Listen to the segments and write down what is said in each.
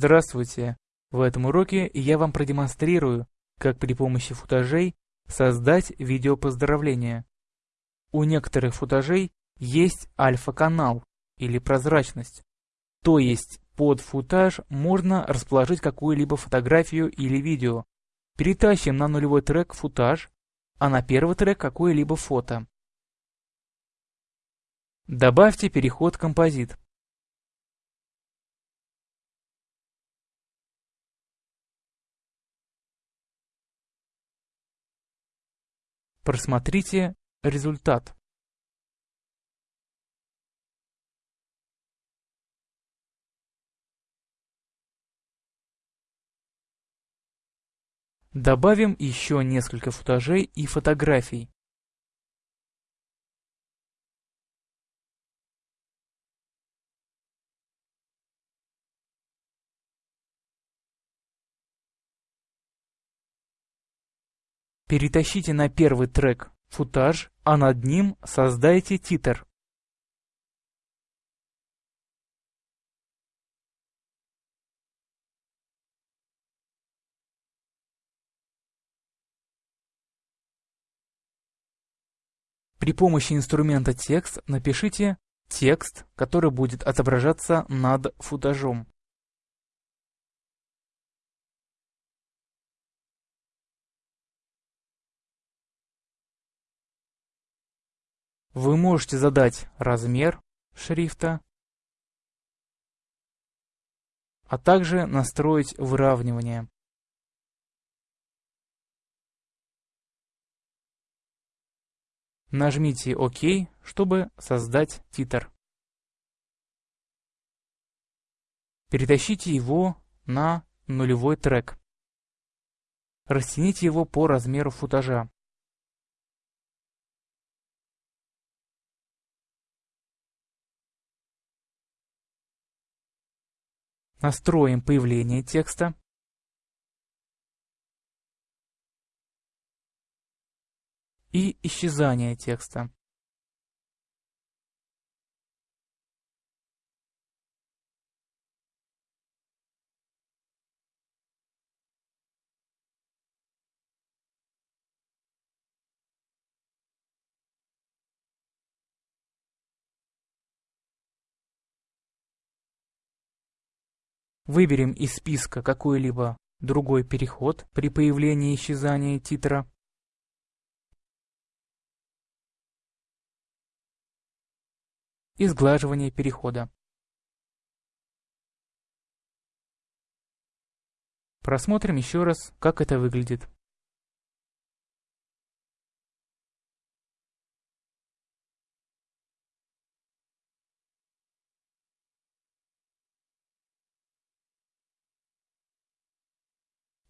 Здравствуйте! В этом уроке я вам продемонстрирую, как при помощи футажей создать видео поздравления. У некоторых футажей есть альфа-канал или прозрачность, то есть под футаж можно расположить какую-либо фотографию или видео. Перетащим на нулевой трек футаж, а на первый трек какое-либо фото. Добавьте переход композит. Просмотрите результат. Добавим еще несколько футажей и фотографий. Перетащите на первый трек футаж, а над ним создайте титр. При помощи инструмента текст напишите текст, который будет отображаться над футажом. Вы можете задать размер шрифта, а также настроить выравнивание. Нажмите ОК, чтобы создать титр. Перетащите его на нулевой трек. Растяните его по размеру футажа. Настроим появление текста. И исчезание текста. Выберем из списка какой-либо другой переход при появлении и исчезании титра. И сглаживание перехода. Просмотрим еще раз, как это выглядит.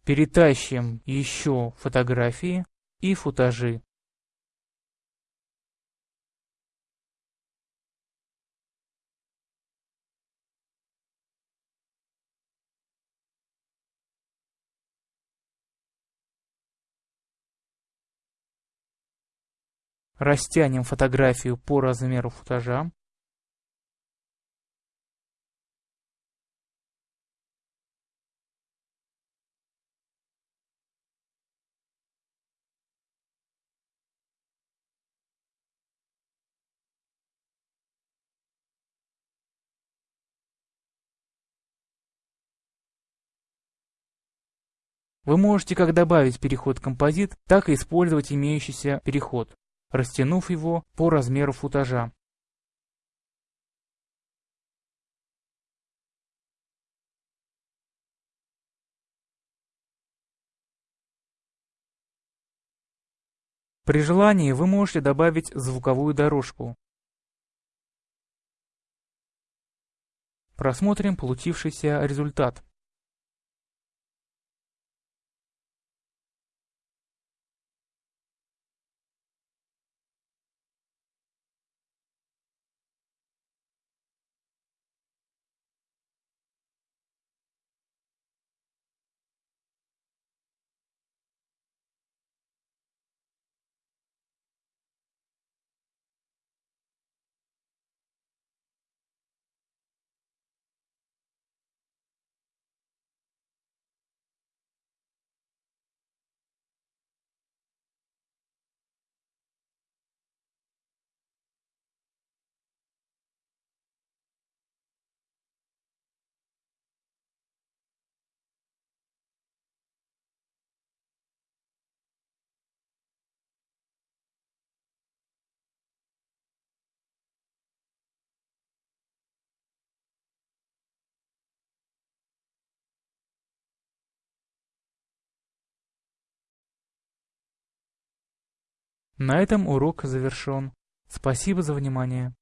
Перетащим еще фотографии и футажи. Растянем фотографию по размеру футажа. Вы можете как добавить переход композит, так и использовать имеющийся переход, растянув его по размеру футажа. При желании вы можете добавить звуковую дорожку. Просмотрим получившийся результат. На этом урок завершен. Спасибо за внимание.